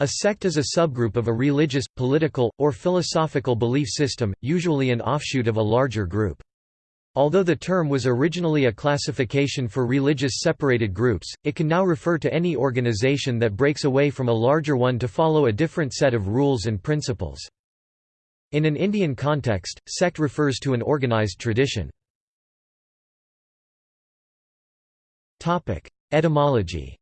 A sect is a subgroup of a religious, political, or philosophical belief system, usually an offshoot of a larger group. Although the term was originally a classification for religious separated groups, it can now refer to any organization that breaks away from a larger one to follow a different set of rules and principles. In an Indian context, sect refers to an organized tradition. Etymology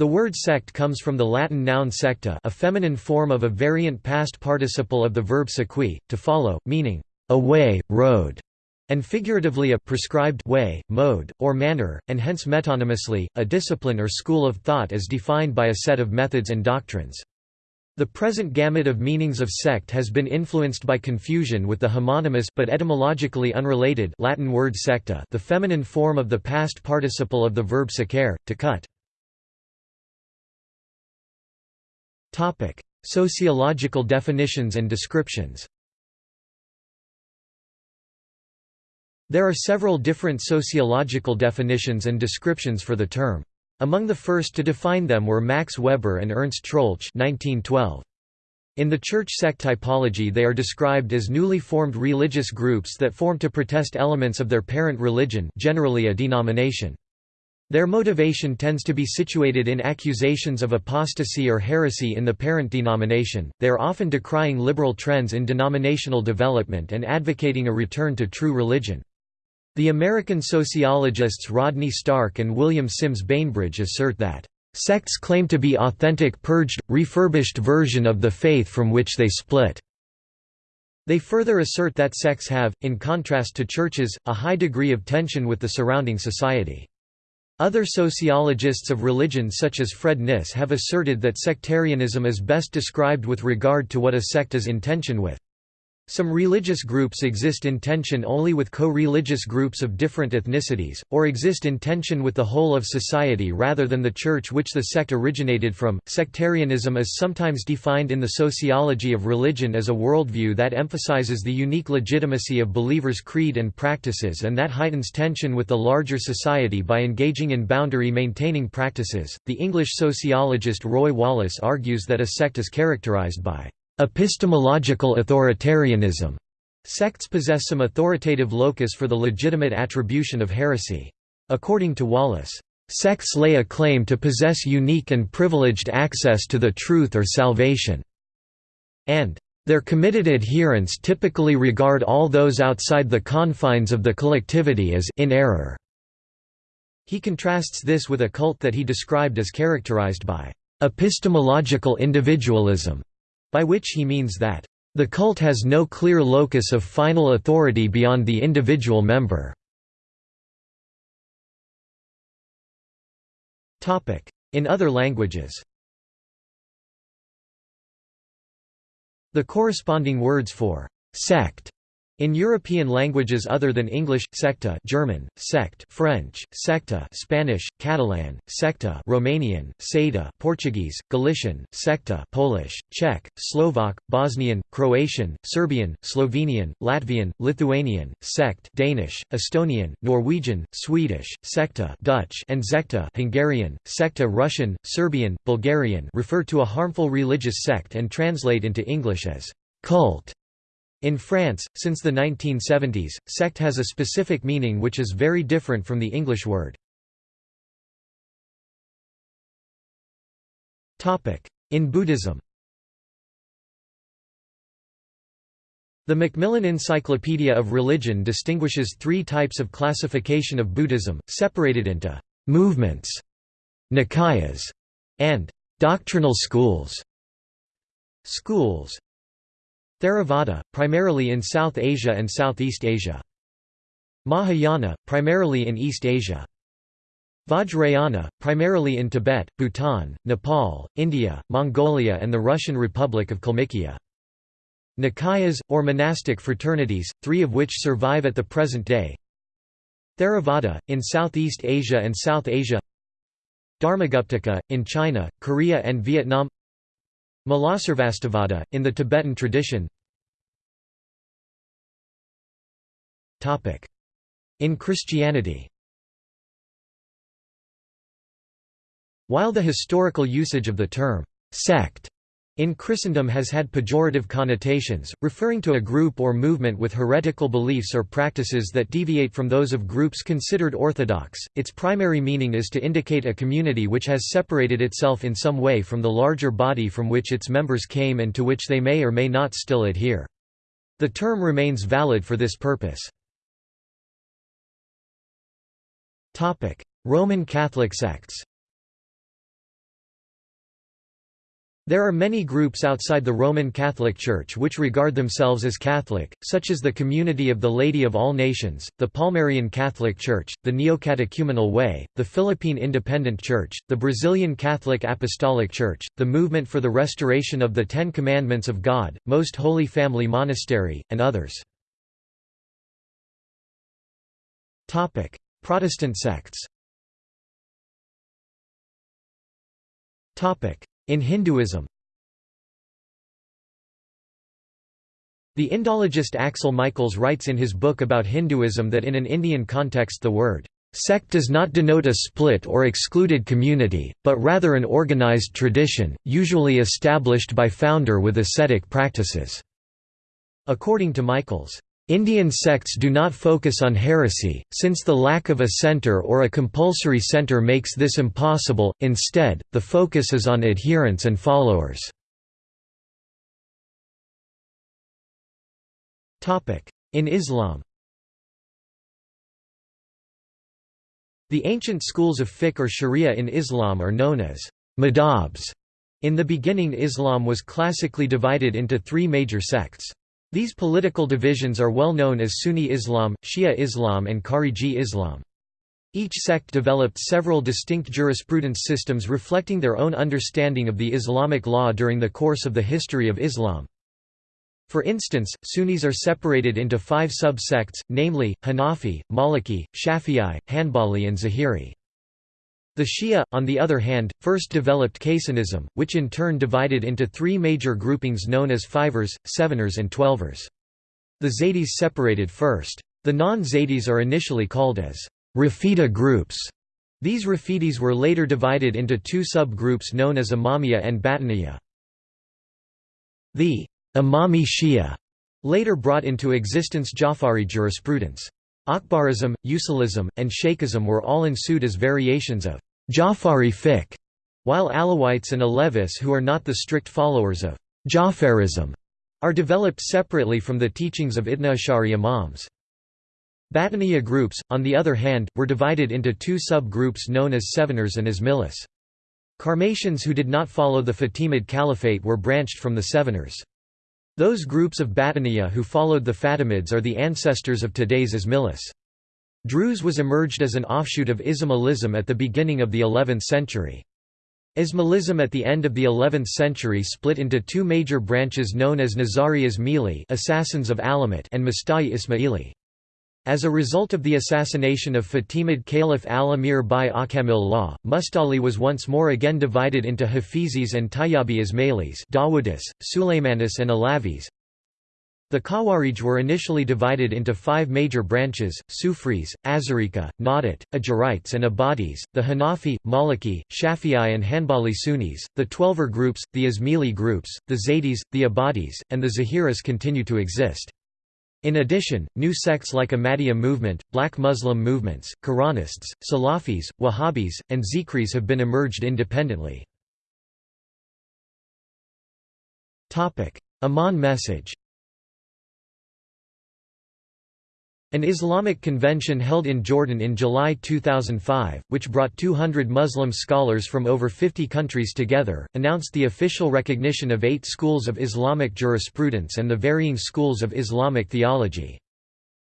The word sect comes from the Latin noun secta a feminine form of a variant past participle of the verb sequi, to follow, meaning, a way, road, and figuratively a prescribed way, mode, or manner, and hence metonymously, a discipline or school of thought as defined by a set of methods and doctrines. The present gamut of meanings of sect has been influenced by confusion with the homonymous but etymologically unrelated Latin word secta the feminine form of the past participle of the verb secare, to cut. Topic: Sociological definitions and descriptions. There are several different sociological definitions and descriptions for the term. Among the first to define them were Max Weber and Ernst Troeltsch 1912. In the church sect typology they are described as newly formed religious groups that form to protest elements of their parent religion generally a denomination. Their motivation tends to be situated in accusations of apostasy or heresy in the parent denomination. They are often decrying liberal trends in denominational development and advocating a return to true religion. The American sociologists Rodney Stark and William Sims Bainbridge assert that sects claim to be authentic purged, refurbished version of the faith from which they split. They further assert that sects have, in contrast to churches, a high degree of tension with the surrounding society. Other sociologists of religion such as Fred Kniss have asserted that sectarianism is best described with regard to what a sect is in tension with. Some religious groups exist in tension only with co-religious groups of different ethnicities, or exist in tension with the whole of society rather than the church which the sect originated from. Sectarianism is sometimes defined in the sociology of religion as a worldview that emphasizes the unique legitimacy of believers' creed and practices and that heightens tension with the larger society by engaging in boundary maintaining practices. The English sociologist Roy Wallis argues that a sect is characterized by Epistemological authoritarianism. Sects possess some authoritative locus for the legitimate attribution of heresy. According to Wallis, sects lay a claim to possess unique and privileged access to the truth or salvation, and their committed adherents typically regard all those outside the confines of the collectivity as in error. He contrasts this with a cult that he described as characterized by epistemological individualism by which he means that, "...the cult has no clear locus of final authority beyond the individual member." In other languages The corresponding words for «sect» In European languages other than English, secta German, sect French, secta Spanish, Catalan, secta Romanian, seda Portuguese, Galician, secta Polish, Czech, Slovak, Bosnian, Croatian, Serbian, Slovenian, Latvian, Lithuanian, sect Danish, Estonian, Norwegian, Swedish, secta Dutch and zekta Hungarian, secta Russian, Serbian, Bulgarian refer to a harmful religious sect and translate into English as cult. In France, since the 1970s, sect has a specific meaning which is very different from the English word. In Buddhism The Macmillan Encyclopedia of Religion distinguishes three types of classification of Buddhism, separated into «movements», «nikayas» and «doctrinal schools». Schools Theravada, primarily in South Asia and Southeast Asia. Mahayana, primarily in East Asia. Vajrayana, primarily in Tibet, Bhutan, Nepal, India, Mongolia and the Russian Republic of Kalmykia. Nikayas, or monastic fraternities, three of which survive at the present day. Theravada, in Southeast Asia and South Asia Dharmaguptaka, in China, Korea and Vietnam Mulasarvastivada, in the Tibetan tradition. In Christianity While the historical usage of the term sect in Christendom has had pejorative connotations, referring to a group or movement with heretical beliefs or practices that deviate from those of groups considered orthodox. Its primary meaning is to indicate a community which has separated itself in some way from the larger body from which its members came and to which they may or may not still adhere. The term remains valid for this purpose. Roman Catholic sects There are many groups outside the Roman Catholic Church which regard themselves as Catholic, such as the Community of the Lady of All Nations, the Palmarian Catholic Church, the Neocatechumenal Way, the Philippine Independent Church, the Brazilian Catholic Apostolic Church, the Movement for the Restoration of the Ten Commandments of God, Most Holy Family Monastery, and others. Protestant sects in Hinduism The Indologist Axel Michaels writes in his book about Hinduism that in an Indian context the word Sect does not denote a split or excluded community, but rather an organized tradition, usually established by founder with ascetic practices." According to Michaels, Indian sects do not focus on heresy, since the lack of a center or a compulsory center makes this impossible, instead, the focus is on adherents and followers. In Islam The ancient schools of fiqh or sharia in Islam are known as madhabs. In the beginning Islam was classically divided into three major sects. These political divisions are well known as Sunni Islam, Shia Islam and Khariji Islam. Each sect developed several distinct jurisprudence systems reflecting their own understanding of the Islamic law during the course of the history of Islam. For instance, Sunnis are separated into five sub-sects, namely, Hanafi, Maliki, Shafi'i, Hanbali and Zahiri. The Shia, on the other hand, first developed Kaysanism, which in turn divided into three major groupings known as Fivers, Seveners and Twelvers. The Zaydis separated first. The non-Zaydis are initially called as Rafida groups. These Rafidis were later divided into two sub-groups known as Imamiyya and Batiniya. The Imami Shia later brought into existence Jafari jurisprudence. Akbarism, Usulism, and Shaykhism were all ensued as variations of Jafari fiqh, while Alawites and Alevis who are not the strict followers of Jafarism are developed separately from the teachings of Ashari Imams. Batiniya groups, on the other hand, were divided into two sub-groups known as Seveners and Ismailis. Karmatians who did not follow the Fatimid Caliphate were branched from the Seveners. Those groups of Batiniya who followed the Fatimids are the ancestors of today's Ismailis. Druze was emerged as an offshoot of Ismailism at the beginning of the 11th century. Ismailism at the end of the 11th century split into two major branches known as Nizari Ismaili assassins of Alamut and Musta'i Ismaili. As a result of the assassination of Fatimid Caliph al-Amir by Akamil Mustali was once more again divided into Hafizis and Tayyabi Ismailis Dawudis, Sulaymanis and Alavis. The Khawarij were initially divided into five major branches, Sufris, Azarika, Nadat, Ajarites and Abadis, the Hanafi, Maliki, Shafi'i and Hanbali Sunnis, the Twelver groups, the Ismaili groups, the Zaydis, the Abadis, and the Zahiris continue to exist. In addition, new sects like Ahmadiyya movement, Black Muslim movements, Quranists, Salafis, Wahhabis, and Zikris have been emerged independently. Amman message An Islamic convention held in Jordan in July 2005, which brought 200 Muslim scholars from over 50 countries together, announced the official recognition of eight schools of Islamic jurisprudence and the varying schools of Islamic theology.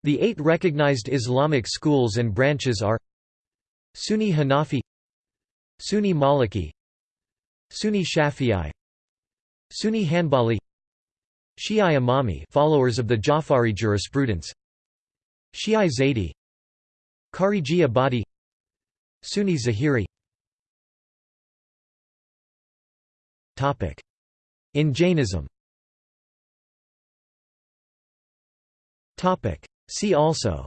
The eight recognized Islamic schools and branches are Sunni Hanafi Sunni Maliki Sunni Shafi'i Sunni Hanbali Shi'i Imami followers of the Jafari jurisprudence Shi'i Zaidi Khariji Abadi Sunni Zahiri. In Jainism. See also.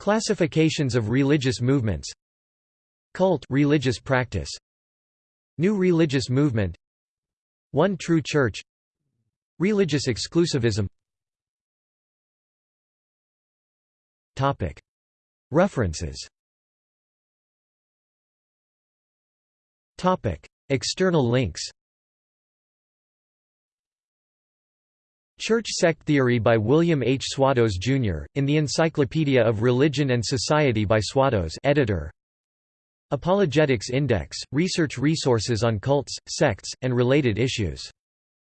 Classifications of religious movements. Cult religious practice. New religious movement. One true church. Religious exclusivism References External links Church Sect Theory by William H. Swatos, Jr., in the Encyclopedia of Religion and Society by Swatos editor. Apologetics Index – Research resources on cults, sects, and related issues.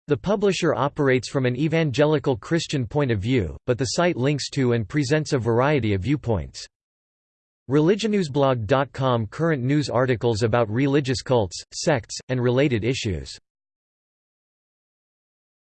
The publisher operates from an evangelical Christian point of view, but the site links to and presents a variety of viewpoints. ReligionNewsBlog.com Current news articles about religious cults, sects, and related issues